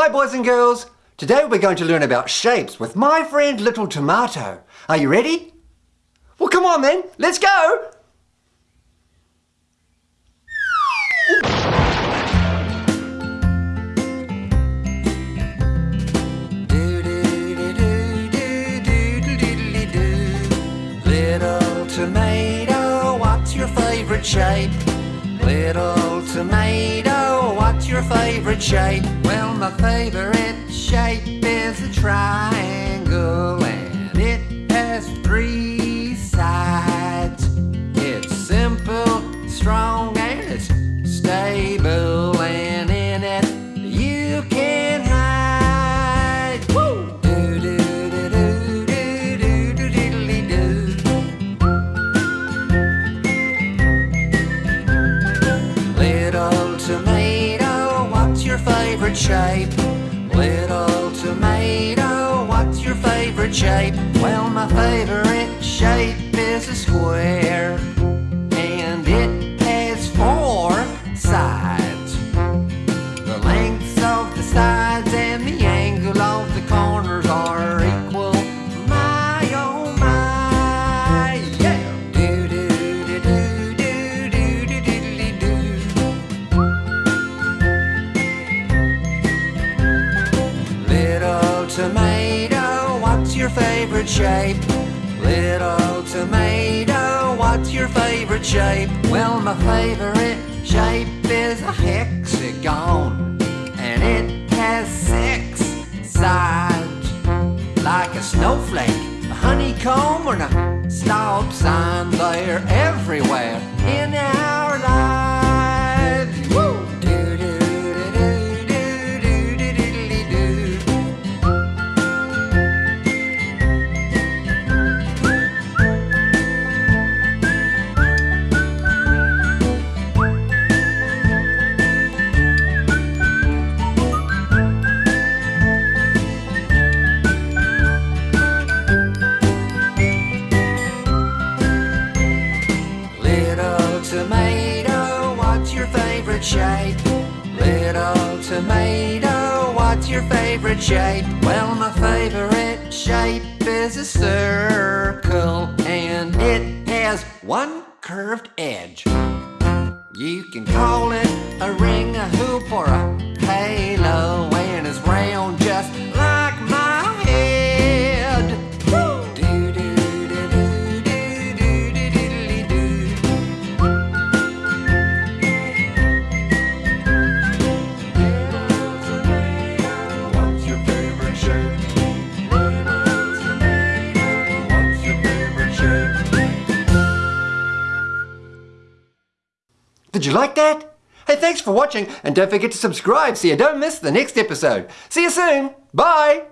Hi boys and girls! Today we're going to learn about shapes with my friend Little Tomato. Are you ready? Well come on then, let's go! Little tomato, what's your favorite shape? Little tomato, your favorite shape? Well, my favorite shape is a triangle and it has three sides. It's simple, strong, and it's stable, shape? Little tomato, what's your favorite shape? Well, my favorite shape is a square, what's your favorite shape? Little tomato, what's your favorite shape? Well, my favorite shape is a hexagon, and it has six sides, like a snowflake, a honeycomb, or a stop sign. They're everywhere shape? Little tomato, what's your favorite shape? Well, my favorite shape is a circle, and it has one curved edge. You can call it a ring, a hoop, or a halo, Did you like that? Hey, thanks for watching and don't forget to subscribe so you don't miss the next episode. See you soon. Bye.